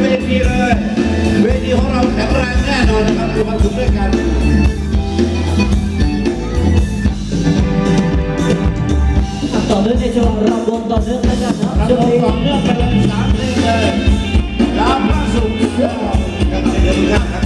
เวทีเลย เวทีของเราแข็งแรงแน่นอนนะครับมีความสุขด้วยกันต่อเนื่องในช่วงรอบวงต่อเนื่องนะครับรอบวงต่อเนื่องไปเลยสามเพลงเลยรับพระสุขกับเดืนหครับ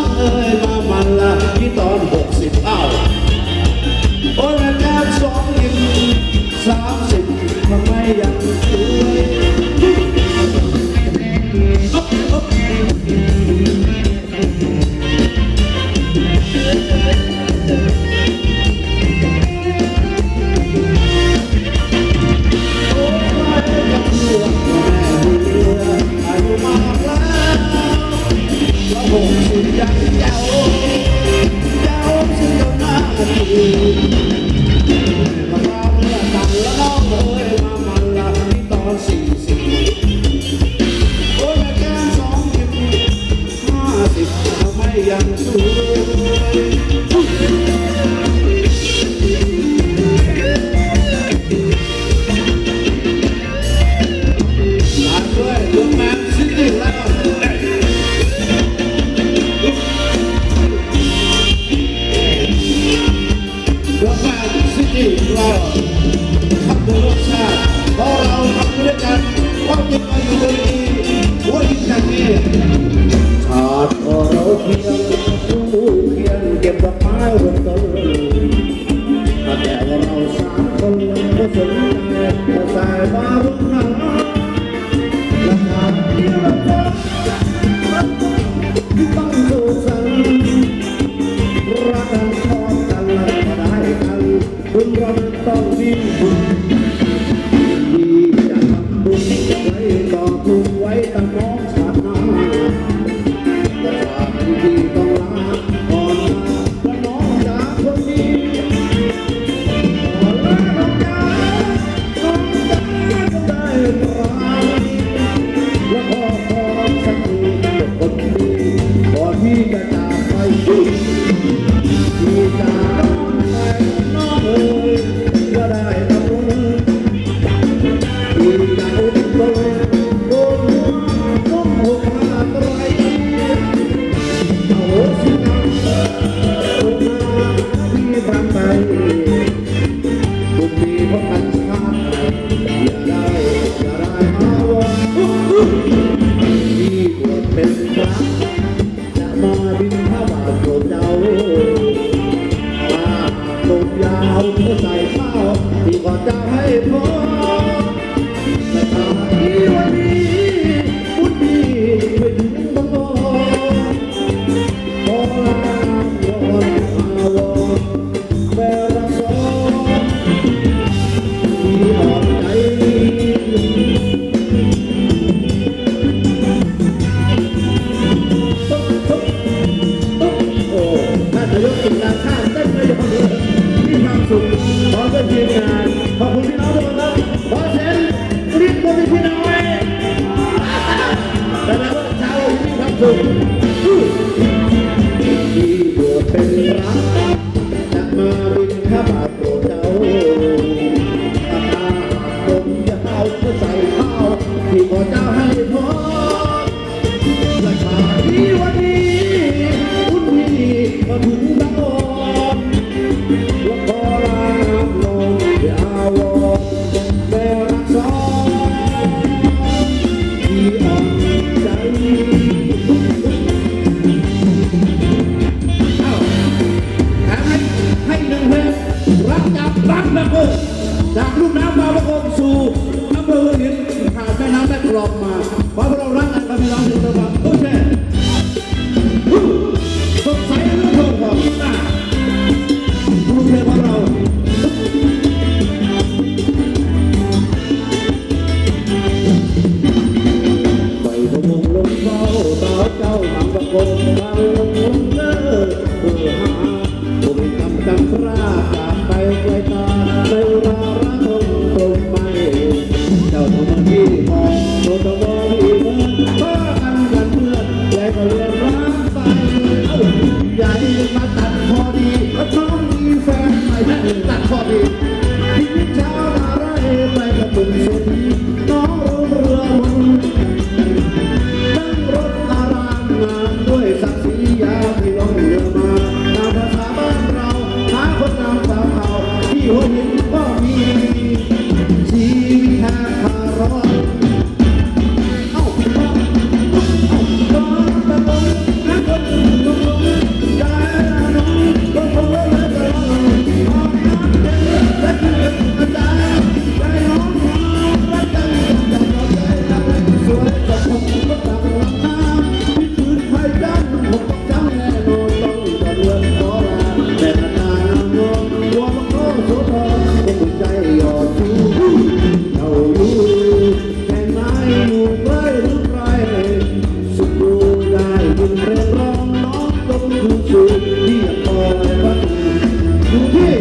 ที่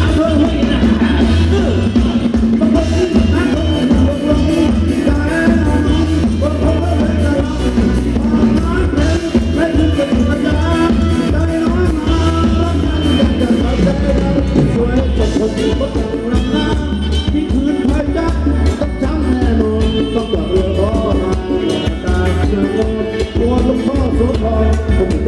อำเภอห้นะตำบลที่นั่งตรงนี้ตรงนี้ตาตรงนี้บนท้องาเป็นตไม่ถึงเป็นปัญญาใจน้อยมาต้องการอยาจะมาใจเราสวยจะนอยู่ก็ต้องน้ำที่คืนพายจักต้อำแน่นอนต้อลือรอมาตาเชื่อโง่กต้องพ่อโสธ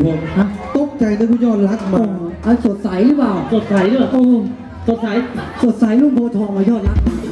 ครับผมฮะตกใจนึกว่ายอดรักโอ้มาอันสดใสหรือเปล่า สดใสด้วยโอ้สดใส สดใสลูกโบทองมายอดรักส